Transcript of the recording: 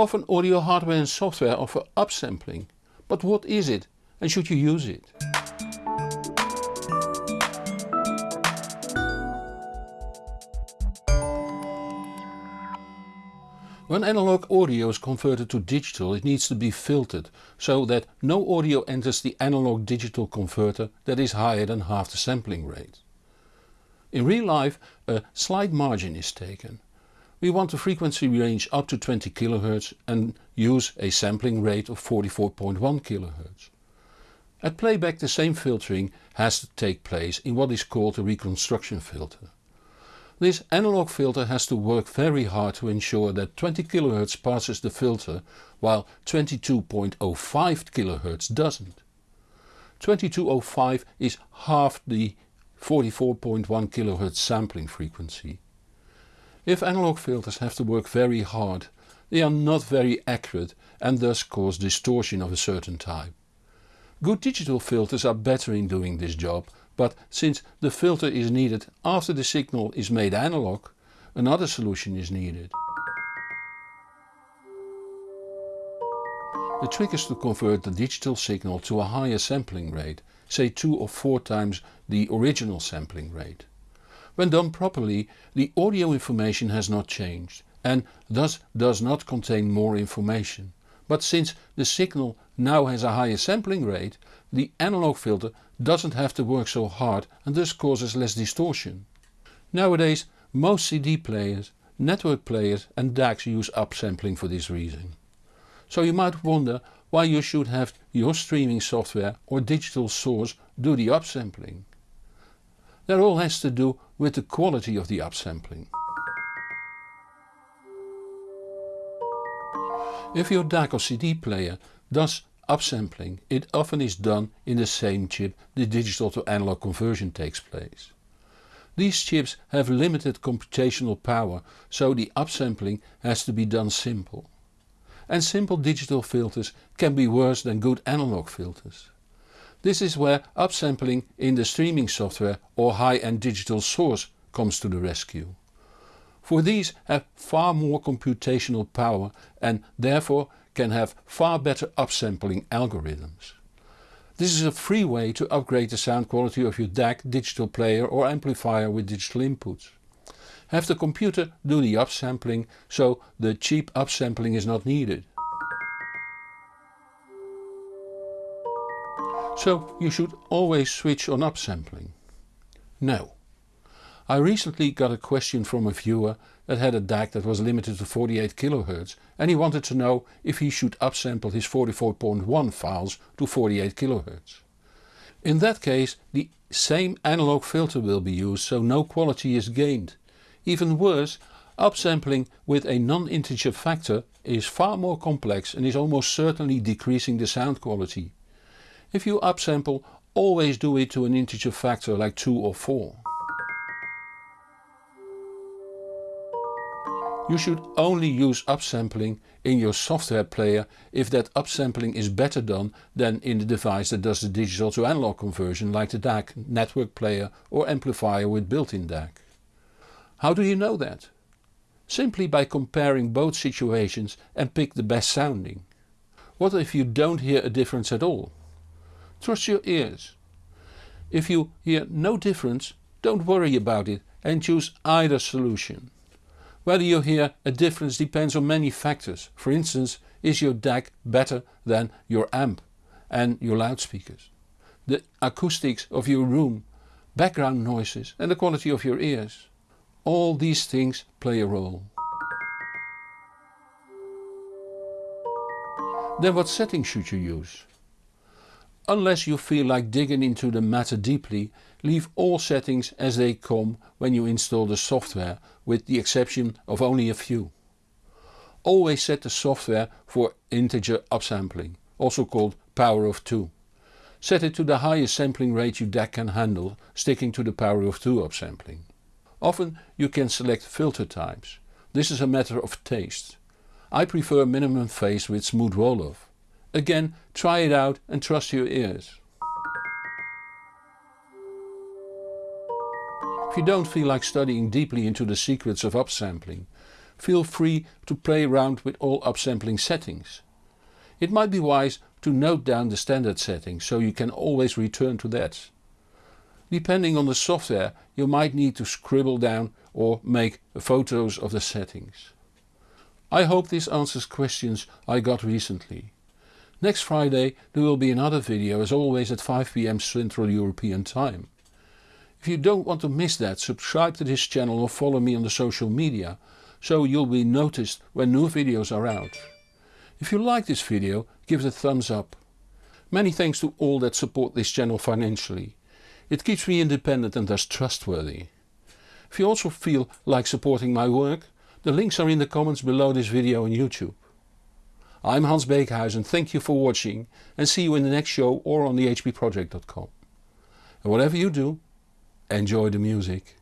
Often audio hardware and software offer upsampling, but what is it and should you use it? When analog audio is converted to digital it needs to be filtered so that no audio enters the analog digital converter that is higher than half the sampling rate. In real life a slight margin is taken. We want the frequency range up to 20 kHz and use a sampling rate of 44.1 kHz. At playback the same filtering has to take place in what is called a reconstruction filter. This analog filter has to work very hard to ensure that 20 kHz passes the filter while 22.05 kHz doesn't. 2205 is half the 44.1 kHz sampling frequency. If analog filters have to work very hard they are not very accurate and thus cause distortion of a certain type. Good digital filters are better in doing this job but since the filter is needed after the signal is made analog, another solution is needed. The trick is to convert the digital signal to a higher sampling rate, say 2 or 4 times the original sampling rate. When done properly the audio information has not changed and thus does not contain more information. But since the signal now has a higher sampling rate, the analog filter doesn't have to work so hard and thus causes less distortion. Nowadays most CD players, network players and DACs use upsampling for this reason. So you might wonder why you should have your streaming software or digital source do the upsampling. That all has to do with the quality of the upsampling. If your DAC or CD player does upsampling it often is done in the same chip the digital to analog conversion takes place. These chips have limited computational power so the upsampling has to be done simple. And simple digital filters can be worse than good analog filters. This is where upsampling in the streaming software or high-end digital source comes to the rescue for these have far more computational power and therefore can have far better upsampling algorithms. This is a free way to upgrade the sound quality of your DAC, digital player or amplifier with digital inputs. Have the computer do the upsampling so the cheap upsampling is not needed. So you should always switch on upsampling. No. I recently got a question from a viewer that had a DAC that was limited to 48 kHz and he wanted to know if he should upsample his 44.1 files to 48 kHz. In that case the same analog filter will be used so no quality is gained. Even worse, upsampling with a non-integer factor is far more complex and is almost certainly decreasing the sound quality. If you upsample always do it to an integer factor like 2 or 4. You should only use upsampling in your software player if that upsampling is better done than in the device that does the digital to analog conversion like the DAC, network player or amplifier with built-in DAC. How do you know that? Simply by comparing both situations and pick the best sounding. What if you don't hear a difference at all? Trust your ears. If you hear no difference don't worry about it and choose either solution. Whether you hear a difference depends on many factors. For instance, is your DAC better than your amp and your loudspeakers? The acoustics of your room, background noises and the quality of your ears. All these things play a role. Then what settings should you use? Unless you feel like digging into the matter deeply, leave all settings as they come when you install the software with the exception of only a few. Always set the software for integer upsampling, also called power of 2. Set it to the highest sampling rate your DAC can handle, sticking to the power of 2 upsampling. Often you can select filter types. This is a matter of taste. I prefer minimum phase with smooth roll-off. Again try it out and trust your ears. If you don't feel like studying deeply into the secrets of upsampling, feel free to play around with all upsampling settings. It might be wise to note down the standard settings so you can always return to that. Depending on the software you might need to scribble down or make photos of the settings. I hope this answers questions I got recently. Next Friday there will be another video as always at 5pm Central European time. If you don't want to miss that subscribe to this channel or follow me on the social media so you'll be noticed when new videos are out. If you like this video give it a thumbs up. Many thanks to all that support this channel financially. It keeps me independent and thus trustworthy. If you also feel like supporting my work, the links are in the comments below this video on YouTube. I'm Hans Beekhuyzen, thank you for watching and see you in the next show or on thehbproject.com. And whatever you do, enjoy the music.